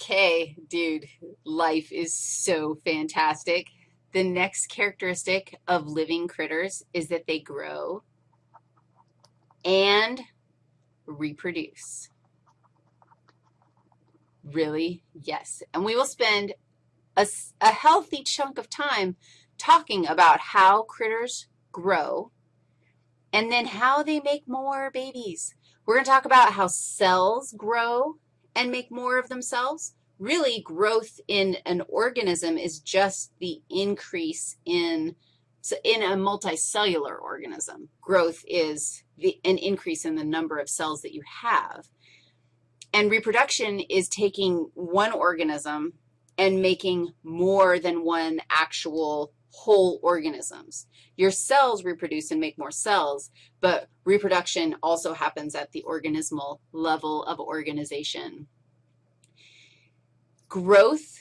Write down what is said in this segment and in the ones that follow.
Okay, dude, life is so fantastic. The next characteristic of living critters is that they grow and reproduce. Really? Yes. And we will spend a, a healthy chunk of time talking about how critters grow and then how they make more babies. We're going to talk about how cells grow and make more of themselves. Really, growth in an organism is just the increase in, in a multicellular organism. Growth is the, an increase in the number of cells that you have. And reproduction is taking one organism and making more than one actual whole organisms. Your cells reproduce and make more cells, but reproduction also happens at the organismal level of organization. Growth,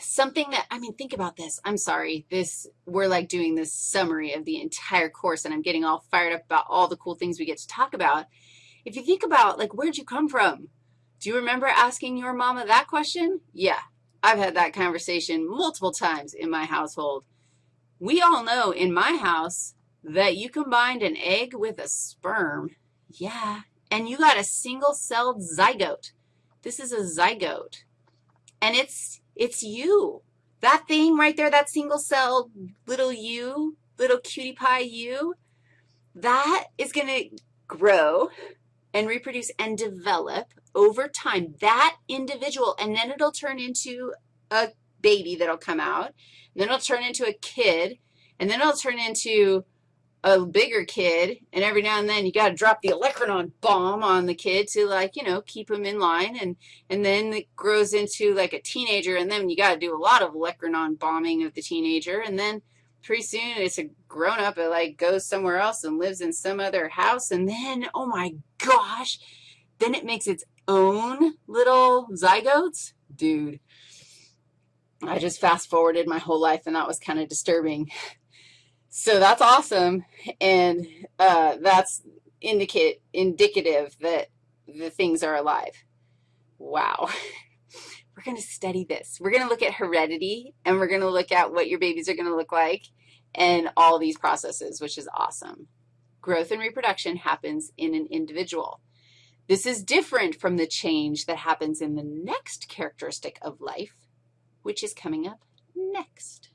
something that, I mean, think about this. I'm sorry. This, we're like doing this summary of the entire course, and I'm getting all fired up about all the cool things we get to talk about. If you think about, like, where'd you come from? Do you remember asking your mama that question? Yeah, I've had that conversation multiple times in my household. We all know in my house that you combined an egg with a sperm. Yeah, and you got a single-celled zygote. This is a zygote, and it's, it's you. That thing right there, that single-celled little you, little cutie pie you, that is going to grow and reproduce and develop over time, that individual, and then it'll turn into a baby that'll come out, and then it'll turn into a kid, and then it'll turn into a bigger kid, and every now and then you got to drop the olecranon bomb on the kid to, like, you know, keep him in line, and, and then it grows into, like, a teenager, and then you got to do a lot of olecranon bombing of the teenager, and then pretty soon it's a grown-up, it, like, goes somewhere else and lives in some other house, and then, oh, my gosh, then it makes its own little zygotes? Dude, I just fast forwarded my whole life, and that was kind of disturbing. So that's awesome, and uh, that's indicate, indicative that the things are alive. Wow. We're going to study this. We're going to look at heredity, and we're going to look at what your babies are going to look like and all these processes, which is awesome. Growth and reproduction happens in an individual. This is different from the change that happens in the next characteristic of life, which is coming up next.